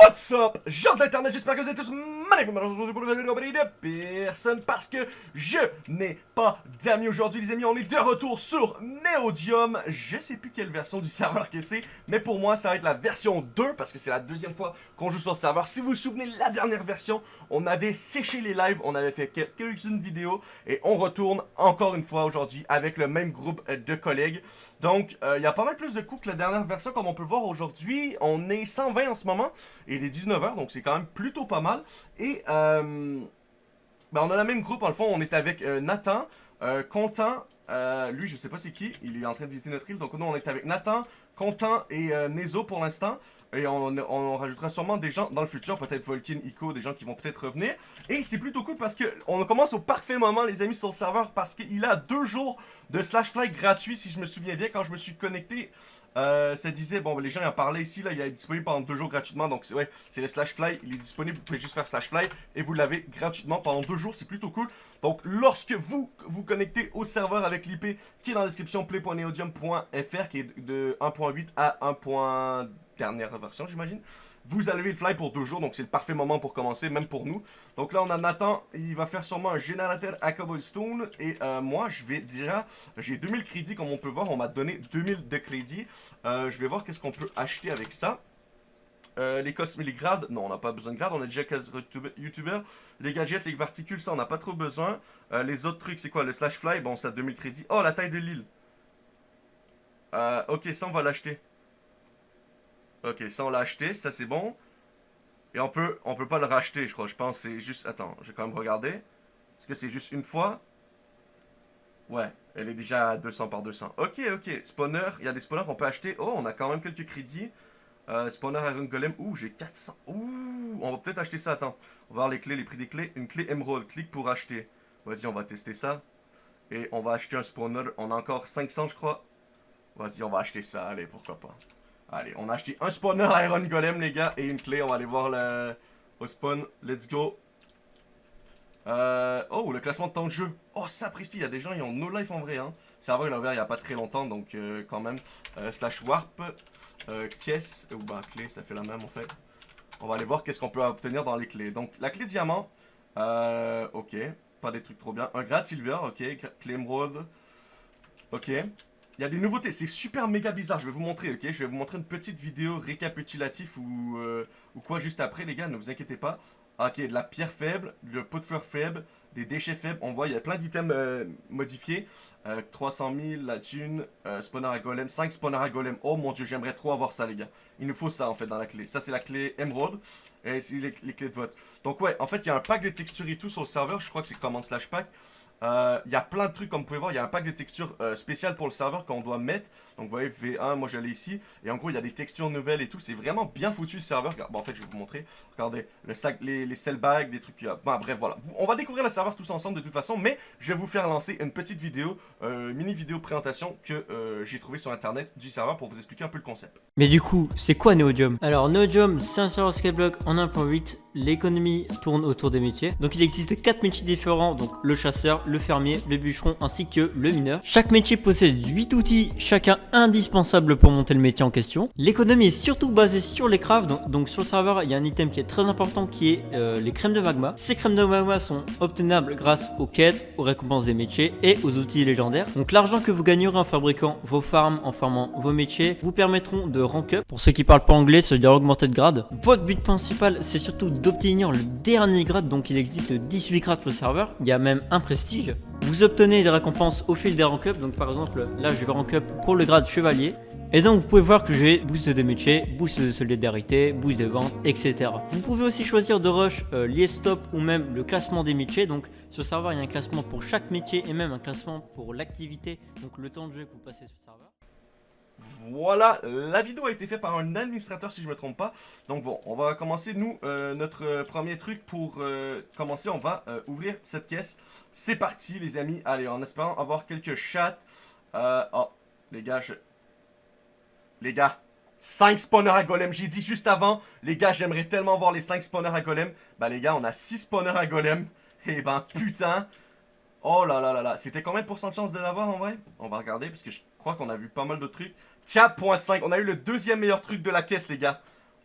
What's up, gens de l'internet, j'espère que vous êtes tous magnifiques aujourd'hui pour une vidéo de personne parce que je n'ai pas d'amis aujourd'hui les amis, on est de retour sur Neodium, je sais plus quelle version du serveur que c'est, mais pour moi ça va être la version 2 parce que c'est la deuxième fois qu'on joue sur le serveur, si vous vous souvenez la dernière version, on avait séché les lives, on avait fait quelques-unes vidéos et on retourne encore une fois aujourd'hui avec le même groupe de collègues, donc euh, il y a pas mal plus de coups que la dernière version comme on peut voir aujourd'hui, on est 120 en ce moment, et il est 19h, donc c'est quand même plutôt pas mal. Et euh, ben on a la même groupe, en le fond, on est avec euh, Nathan, euh, Content, euh, lui je sais pas c'est qui, il est en train de visiter notre île, donc nous on est avec Nathan, Content et euh, Nezo pour l'instant. Et on, on, rajoutera sûrement des gens dans le futur, peut-être Volkin, Ico, des gens qui vont peut-être revenir. Et c'est plutôt cool parce que on commence au parfait moment, les amis, sur le serveur, parce qu'il a deux jours de slash fly gratuit, si je me souviens bien, quand je me suis connecté. Euh, ça disait, bon, les gens en parlaient ici, là, il est disponible pendant deux jours gratuitement, donc ouais, c'est le slash fly, il est disponible, vous pouvez juste faire slash fly, et vous l'avez gratuitement pendant deux jours, c'est plutôt cool. Donc, lorsque vous vous connectez au serveur avec l'IP qui est dans la description, play.neodium.fr, qui est de 1.8 à 1 dernière version, j'imagine. Vous allez le fly pour deux jours, donc c'est le parfait moment pour commencer, même pour nous. Donc là, on a Nathan, il va faire sûrement un générateur à cobblestone. Et euh, moi, je vais déjà, j'ai 2000 crédits, comme on peut voir, on m'a donné 2000 de crédits. Euh, je vais voir qu'est-ce qu'on peut acheter avec ça. Euh, les les grades, non, on n'a pas besoin de grades, on a déjà 15 youtubeurs. Les gadgets, les particules, ça, on n'a pas trop besoin. Les autres trucs, c'est quoi Le slash fly, bon, ça 2000 crédits. Oh, la taille de l'île. Ok, ça, on va l'acheter. Ok, ça on l'a acheté, ça c'est bon. Et on peut, on peut pas le racheter, je crois. Je pense c'est juste... Attends, je vais quand même regarder. Est-ce que c'est juste une fois? Ouais, elle est déjà à 200 par 200. Ok, ok. Spawner, il y a des spawners qu'on peut acheter. Oh, on a quand même quelques crédits. Euh, spawner Iron Golem. Ouh, j'ai 400. Ouh, on va peut-être acheter ça. Attends, on va voir les clés, les prix des clés. Une clé Emerald, clique pour acheter. Vas-y, on va tester ça. Et on va acheter un spawner. On a encore 500, je crois. Vas-y, on va acheter ça. Allez, pourquoi pas. Allez, on a acheté un spawner Iron Golem, les gars, et une clé. On va aller voir le, au spawn. Let's go. Euh, oh, le classement de temps de jeu. Oh, ça il y a des gens, ils ont no life en vrai. Hein. Serveur, il a ouvert il n'y a pas très longtemps, donc euh, quand même. Euh, slash warp. Caisse. Ou bah, clé, ça fait la même en fait. On va aller voir qu'est-ce qu'on peut obtenir dans les clés. Donc, la clé diamant. Ok. Pas des trucs trop bien. Un grade silver, ok. Clé émeraude. Ok. Il y a des nouveautés, c'est super méga bizarre, je vais vous montrer, ok? Je vais vous montrer une petite vidéo récapitulative ou, euh, ou quoi juste après, les gars, ne vous inquiétez pas. Ok, de la pierre faible, le pot de fleurs faible, des déchets faibles, on voit, il y a plein d'items euh, modifiés. Euh, 300 000, la thune, euh, spawner à golem, 5 spawners à golem. Oh mon dieu, j'aimerais trop avoir ça, les gars. Il nous faut ça, en fait, dans la clé. Ça, c'est la clé émeraude, et c'est les, les, clés de vote. Donc ouais, en fait, il y a un pack de textures et tout sur le serveur, je crois que c'est command slash pack. Il euh, y a plein de trucs comme vous pouvez voir, il y a un pack de textures euh, spéciales pour le serveur qu'on doit mettre. Donc vous voyez V1, moi j'allais ici. Et en gros il y a des textures nouvelles et tout, c'est vraiment bien foutu le serveur. Bon en fait je vais vous montrer, regardez, le sac, les, les cell bags, des trucs... Bon bref voilà, on va découvrir le serveur tous ensemble de toute façon. Mais je vais vous faire lancer une petite vidéo, euh, mini vidéo présentation que euh, j'ai trouvé sur internet du serveur pour vous expliquer un peu le concept. Mais du coup, c'est quoi Neodium? Alors Neodium c'est un serveur Skyblock en 1.8 l'économie tourne autour des métiers. Donc il existe 4 métiers différents, donc le chasseur, le fermier, le bûcheron ainsi que le mineur. Chaque métier possède 8 outils, chacun indispensable pour monter le métier en question. L'économie est surtout basée sur les crafts, donc, sur le serveur il y a un item qui est très important qui est euh, les crèmes de magma. Ces crèmes de magma sont obtenables grâce aux quêtes, aux récompenses des métiers et aux outils légendaires. Donc l'argent que vous gagnerez en fabriquant vos farms, en farmant vos métiers, vous permettront de rank up. Pour ceux qui parlent pas anglais, ça veut dire augmenter de grade. Votre but principal c'est surtout d'obtenir le dernier grade, donc il existe 18 grades sur le serveur, il y a même un prestige. Vous obtenez des récompenses au fil des rank up, donc par exemple là je vais rank up pour le grade chevalier. Et donc vous pouvez voir que j'ai boost de métier, boost de solidarité, boost de vente, etc. Vous pouvez aussi choisir de rush euh, stop ou même le classement des métiers, donc sur le serveur il y a un classement pour chaque métier et même un classement pour l'activité, donc le temps de jeu que vous passez sur le serveur. Voilà, la vidéo a été faite par un administrateur si je me trompe pas. Donc bon, on va commencer nous, euh, notre euh, premier truc pour euh, commencer, on va ouvrir cette caisse. C'est parti les amis, allez, en espérant avoir quelques chats. oh, les gars, je... Les gars, 5 spawners à golem, j'ai dit juste avant, les gars, j'aimerais tellement voir les 5 spawners à golem. Bah les gars, on a 6 spawners à golem. Et ben putain, Oh là là là là, c'était combien de pourcents de chance de l'avoir en vrai? On va regarder parce que je crois qu'on a vu pas mal de trucs. 4.5, on a eu le deuxième meilleur truc de la caisse les gars.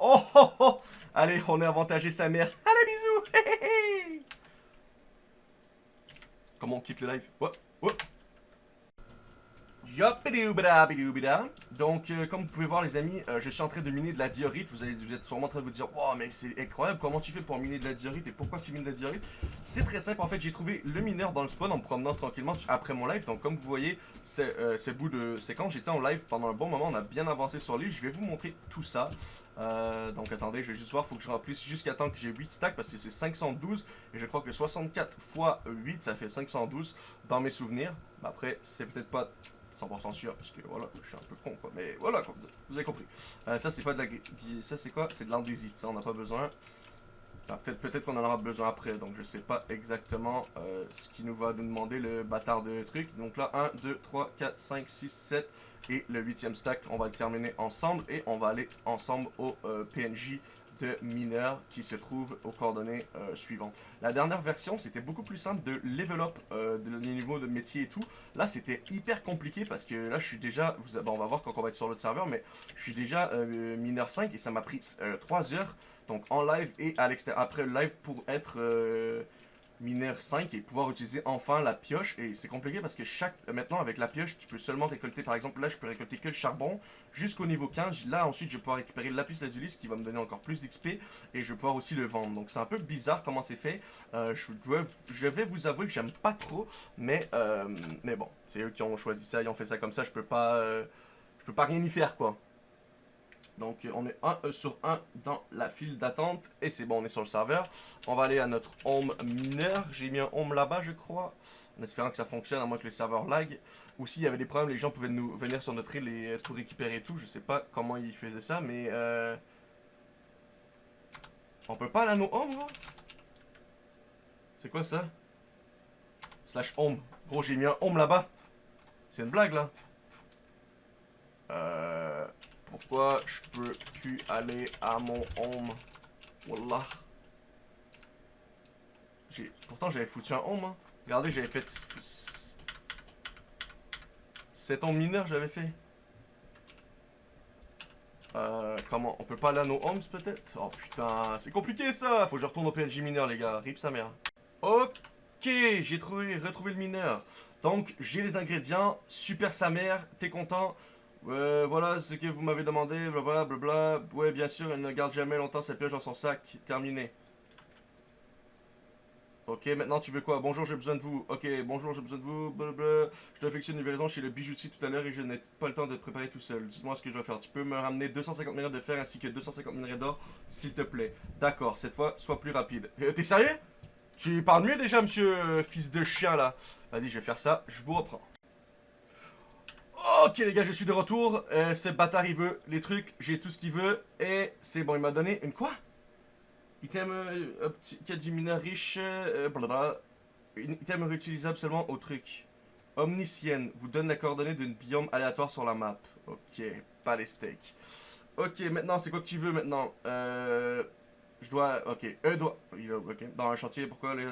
Oh, oh, oh. Allez, on est avantagé sa mère. Allez, bisous. Comment on quitte le live? Ouais, ouais. Donc, euh, comme vous pouvez voir, les amis, euh, je suis en train de miner de la diorite. Vous, êtes sûrement en train de vous dire, wow, mais c'est incroyable, comment tu fais pour miner de la diorite et pourquoi tu mines de la diorite? C'est très simple, en fait, j'ai trouvé le mineur dans le spawn en me promenant tranquillement après mon live. Donc, comme vous voyez, euh, bout de séquence, j'étais en live pendant un bon moment, on a bien avancé sur lui. Je vais vous montrer tout ça. Euh, donc attendez, je vais juste voir, faut que je remplisse jusqu'à temps que j'ai 8 stacks parce que c'est 512 et je crois que 64 fois 8 ça fait 512 dans mes souvenirs. Après, c'est peut-être pas 100% sûr, parce que voilà, je suis un peu con quoi. Mais voilà, vous avez compris. Euh, ça c'est pas de la... Ça c'est quoi? C'est de l'andésite, ça on n'a pas besoin. peut-être qu'on en aura besoin après, donc je sais pas exactement euh, ce qui nous va nous demander le bâtard de truc. Donc là, 1, 2, 3, 4, 5, 6, 7 et le huitième stack, on va le terminer ensemble et on va aller ensemble au euh, PNJ de mineur qui se trouve aux coordonnées euh, suivantes. La dernière version, c'était beaucoup plus simple de level up euh, de, niveau de métier et tout. Là, c'était hyper compliqué parce que là, je suis déjà... On va voir quand on va être sur l'autre serveur, mais je suis déjà euh, mineur 5 et ça m'a pris 3 heures. Donc en live et à l'extérieur après le live pour être mineur 5 et pouvoir utiliser enfin la pioche. Et c'est compliqué parce que chaque maintenant avec la pioche, tu peux seulement récolter, par exemple là je peux récolter que le charbon jusqu'au niveau 15. Là ensuite je vais pouvoir récupérer lapis lazuli qui va me donner encore plus d'XP et je vais pouvoir aussi le vendre. Donc c'est un peu bizarre comment c'est fait. Euh, je, je, vais vous avouer que j'aime pas trop, mais, euh, mais bon, c'est eux qui ont choisi ça, ils ont fait ça comme ça, je peux pas, euh, je peux pas rien y faire quoi. Donc on est 1 sur 1 dans la file d'attente. Et c'est bon, on est sur le serveur. On va aller à notre home mineur. J'ai mis un home là-bas, je crois. En espérant que ça fonctionne, à moins que les serveurs lag. Ou s'il y avait des problèmes, les gens pouvaient nous venir sur notre île et tout récupérer et tout. Je sais pas comment ils faisaient ça, mais... Euh... On peut pas aller à nos gros C'est quoi ça? Slash home. Gros, j'ai mis un home là-bas. C'est une blague, là. Euh... Pourquoi je peux plus aller à mon home? Wallah. Pourtant, j'avais foutu un home. Hein. Regardez, j'avais fait... C'est ton mineur, j'avais fait. Euh, comment On peut pas aller à nos homes, peut-être? Oh putain, c'est compliqué ça Faut que je retourne au PNJ mineur, les gars. Rip sa mère. Ok, j'ai trouvé, retrouvé le mineur. Donc, j'ai les ingrédients. Super sa mère. T'es content Ouais, voilà ce que vous m'avez demandé, blablabla. Bla, Ouais, bien sûr, elle ne garde jamais longtemps sa pioche dans son sac. Terminé. Ok, maintenant tu veux quoi? Bonjour, j'ai besoin de vous. Ok, bonjour, j'ai besoin de vous. Blablabla. Je dois effectuer une livraison chez le bijoutier tout à l'heure et je n'ai pas le temps de te préparer tout seul. Dis-moi ce que je dois faire. Tu peux me ramener 250 minerais de fer ainsi que 250 minerais d'or, s'il te plaît. D'accord, cette fois, sois plus rapide. Euh, t'es sérieux? Tu parles mieux déjà, monsieur euh, fils de chien, là. Vas-y, je vais faire ça. Je vous reprends. Ok les gars, je suis de retour. Euh, ce bâtard, il veut les trucs. J'ai tout ce qu'il veut. Et c'est bon, il m'a donné une quoi? Item euh, mineur riche. Euh, blablabla. Une item réutilisable seulement au truc. Omniscienne. Vous donne la coordonnée d'une biome aléatoire sur la map. Ok, pas les steaks. Ok, maintenant, c'est quoi que tu veux maintenant? Euh... Je dois... Ok, eux doit... Ok, dans un chantier, pourquoi les...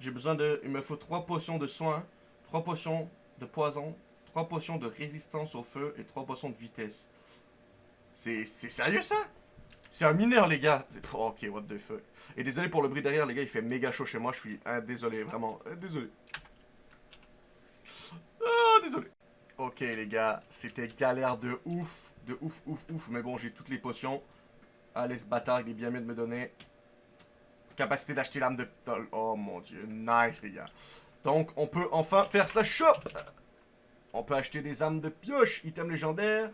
J'ai besoin de... Il me faut trois potions de soins. Trois potions de poison 3 potions de résistance au feu et 3 potions de vitesse. C'est sérieux ça? C'est un mineur les gars Ok, what the fuck. Et désolé pour le bruit derrière les gars, il fait méga chaud chez moi, je suis hein, désolé, vraiment, hein, désolé. Ah, désolé. Ok les gars, c'était galère de ouf, de ouf, ouf, ouf, mais bon, j'ai toutes les potions. Allez, ce bâtard, il est bien mieux de me donner. Capacité d'acheter l'âme de... Oh mon dieu, nice les gars. Donc, on peut enfin faire slash shop on peut acheter des armes de pioche, item légendaire.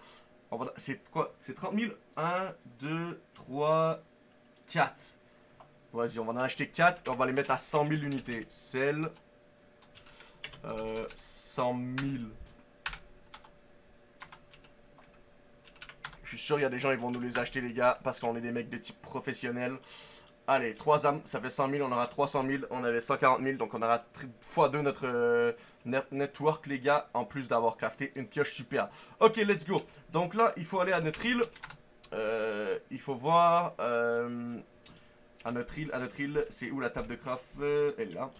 C'est quoi? C'est 30 000 1, 2, 3, 4. Vas-y, on va en acheter 4 et on va les mettre à 100 000 unités. Celle. Euh, 100 000. Je suis sûr, il y a des gens qui vont nous les acheter, les gars, parce qu'on est des mecs de type professionnel. Allez, 3 âmes, ça fait 100 000, on aura 300 000, on avait 140 000, donc on aura x2 notre euh, network, les gars, en plus d'avoir crafté une pioche super. Ok, let's go. Donc là, il faut aller à notre île. Euh, il faut voir... Euh, à notre île, à notre île, c'est où la table de craft Elle est là.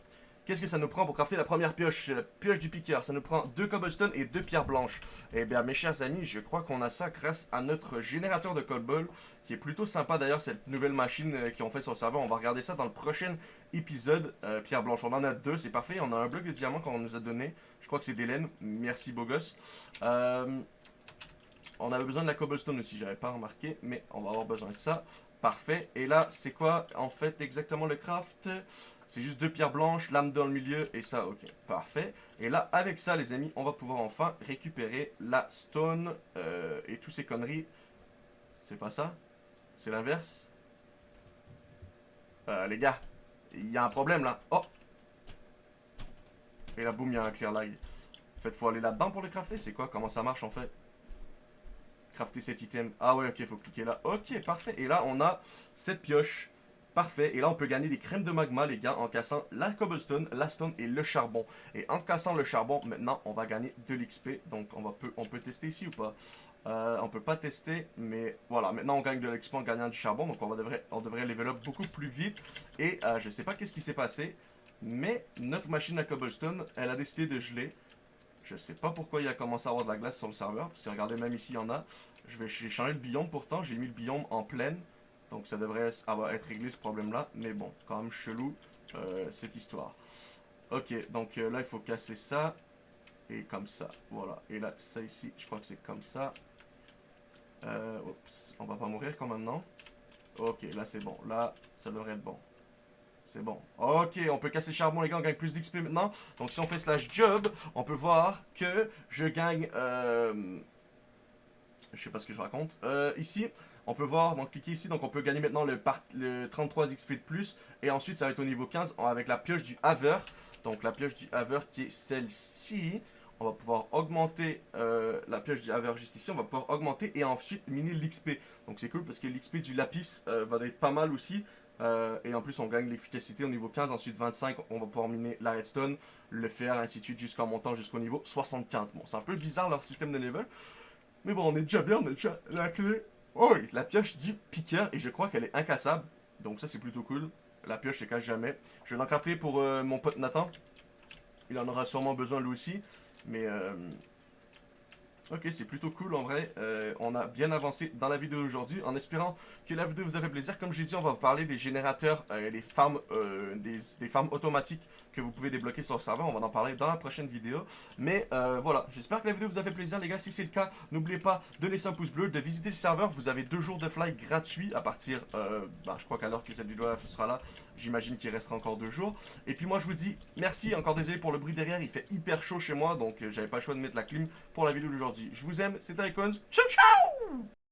Qu'est-ce que ça nous prend pour crafter la première pioche? La pioche du piqueur. Ça nous prend deux cobblestone et deux pierres blanches. Eh bien, mes chers amis, je crois qu'on a ça grâce à notre générateur de cobble, qui est plutôt sympa d'ailleurs, cette nouvelle machine euh, qu'ils fait sur le serveur. On va regarder ça dans le prochain épisode. Euh, pierre blanche, on en a deux, c'est parfait. On a un bloc de diamant qu'on nous a donné. Je crois que c'est d'Hélène. Merci, beau gosse. Euh, on avait besoin de la cobblestone aussi, j'avais pas remarqué, mais on va avoir besoin de ça. Parfait. Et là, c'est quoi en fait exactement le craft? C'est juste deux pierres blanches, lame dans le milieu et ça, ok, parfait. Et là, avec ça, les amis, on va pouvoir enfin récupérer la stone euh, et tous ces conneries. C'est pas ça? C'est l'inverse? Euh, Les gars, il y a un problème là. Oh Et là, boum, il y a un clear lag. En fait, faut aller là-dedans pour le crafter? C'est quoi? Comment ça marche en fait? Crafter cet item. Ah ouais, ok, faut cliquer là. Ok, parfait. Et là, on a cette pioche Parfait. Et là, on peut gagner des crèmes de magma, les gars, en cassant la cobblestone, la stone et le charbon. Et en cassant le charbon, maintenant, on va gagner de l'XP. Donc, on, peut, tester ici ou pas? Euh, On peut pas tester, mais voilà. Maintenant, on gagne de l'XP en gagnant du charbon. Donc, on, devrait, on devrait level up beaucoup plus vite. Et euh, je sais pas qu'est-ce qui s'est passé, mais notre machine à cobblestone, elle a décidé de geler. Je sais pas pourquoi il a commencé à avoir de la glace sur le serveur. Parce que regardez, même ici, il y en a. J'ai changé le biome pourtant. J'ai mis le biome en pleine. Donc ça devrait avoir, être réglé ce problème-là. Mais bon, quand même chelou euh, cette histoire. Ok, donc euh, là il faut casser ça. Et comme ça, voilà. Et là, ça ici, je crois que c'est comme ça. Euh, oups, on va pas mourir quand même, non? Ok, là c'est bon. Là, ça devrait être bon. C'est bon. Ok, on peut casser charbon, les gars, on gagne plus d'XP maintenant. Donc si on fait slash job, on peut voir que je gagne... Je sais pas ce que je raconte. Ici, on peut voir, donc cliquer ici, donc on peut gagner maintenant le, le 33 XP de plus. Et ensuite, ça va être au niveau 15 avec la pioche du Haver. Donc la pioche du Haver qui est celle-ci. On va pouvoir augmenter euh, la pioche du Haver juste ici. On va pouvoir augmenter et ensuite miner l'XP. Donc c'est cool parce que l'XP du Lapis euh, va être pas mal aussi. Euh, et en plus, on gagne l'efficacité au niveau 15. Ensuite, 25, on va pouvoir miner la redstone, le fer, ainsi de suite, jusqu'en montant jusqu'au niveau 75. Bon, c'est un peu bizarre leur système de level. Mais bon, on est déjà bien, on a déjà la clé Oh oui, la pioche du piqueur, et je crois qu'elle est incassable. Donc ça, c'est plutôt cool. La pioche se casse jamais. Je vais l'en crafter pour euh, mon pote Nathan. Il en aura sûrement besoin lui aussi. Mais euh, Ok, c'est plutôt cool en vrai. Euh, on a bien avancé dans la vidéo d'aujourd'hui. En espérant que la vidéo vous a fait plaisir. Comme j'ai dit, on va vous parler des générateurs, euh, les farms, euh, des, farms automatiques que vous pouvez débloquer sur le serveur. On va en parler dans la prochaine vidéo. Mais euh, voilà, j'espère que la vidéo vous a fait plaisir les gars. Si c'est le cas, n'oubliez pas de laisser un pouce bleu, de visiter le serveur. Vous avez deux jours de fly gratuits à partir, euh, bah, je crois qu'à l'heure que cette vidéo sera là, j'imagine qu'il restera encore deux jours. Et puis moi je vous dis merci, encore désolé pour le bruit derrière. Il fait hyper chaud chez moi, donc j'avais pas le choix de mettre la clim pour la vidéo d'aujourd'hui. Je vous aime, c'était Icons. Ciao ciao